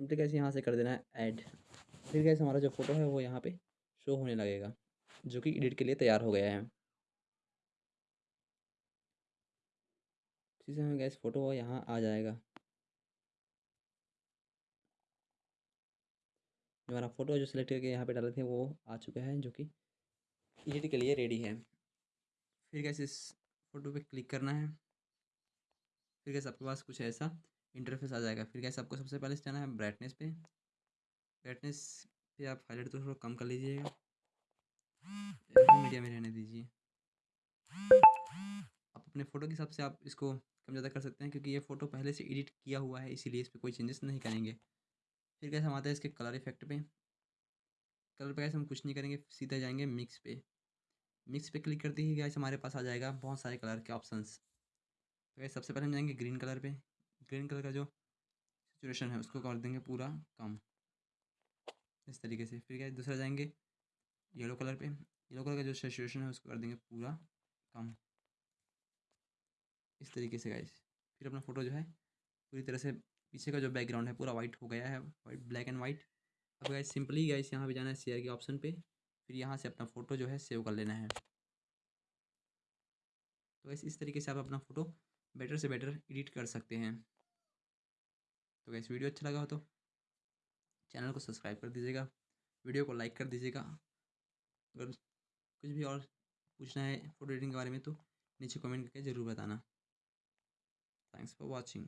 Simply कैसे यहाँ से कर देना है ऐड फिर कैसे हमारा जो फ़ोटो है वो यहाँ पे शो होने लगेगा, जो कि एडिट के लिए तैयार हो गया है। इसी से हमें गैस फ़ोटो यहाँ आ जाएगा। जो हमारा फ़ोटो जो सिलेक्ट करके यहाँ पे डाले थे, वो आ चुका है, जो कि एडिट के लिए रेडी है। फिर कैसे इस फ़ोटो पे क्लिक करना है। फिर कैसे आपके पास कुछ ऐसा इंटरफेस आ जाएगा। फिर कैसे आपको सबसे पहले जाना है ब्राइटनेस पे? ब्राइटनेस पे आप हाईलाइट तो थोड़ा कम कर लीजिएगा। मीडिया में रहने दीजिए। आप अपने फ़ोटो के हिसाब से आप इसको कम ज़्यादा कर सकते हैं क्योंकि ये फ़ोटो पहले से एडिट किया हुआ है, इसीलिए इस पर कोई चेंजेस नहीं करेंगे। फिर कैसे हम आते हैं इसके कलर इफ़ेक्ट पे? कलर पे कैसे हम कुछ नहीं करेंगे, सीधा जाएँगे मिक्स पे। मिक्स पे क्लिक करते ही गैस हमारे पास आ जाएगा बहुत सारे कलर के ऑप्शंस तो सबसे पहले हम जाएँगे ग्रीन कलर पे। ग्रीन कलर का जो सिचुएशन है, उसको कर देंगे पूरा कम। इस तरीके से। फिर क्या, दूसरा जाएँगे येलो कलर पे। येलो कलर का जो सिचुएशन है, उसको कर देंगे पूरा कम। इस तरीके से गाइस फिर अपना फ़ोटो जो है, पूरी तरह से पीछे का जो बैकग्राउंड है, पूरा वाइट हो गया है। वाइट ब्लैक एंड वाइट अब गाइस सिंपली गाइस यहाँ पे जाना है शेयर के ऑप्शन पे। फिर यहाँ से अपना फ़ोटो जो है सेव कर लेना है। तो वैसे इस तरीके से आप अपना फ़ोटो बेटर से बेटर एडिट कर सकते हैं। तो वैसे वीडियो अच्छा लगा हो तो चैनल को सब्सक्राइब कर दीजिएगा, वीडियो को लाइक कर दीजिएगा। अगर कुछ भी और पूछना है फ़ोटो एडिटिंग के बारे में तो नीचे कमेंट करके ज़रूर बताना। Thanks for watching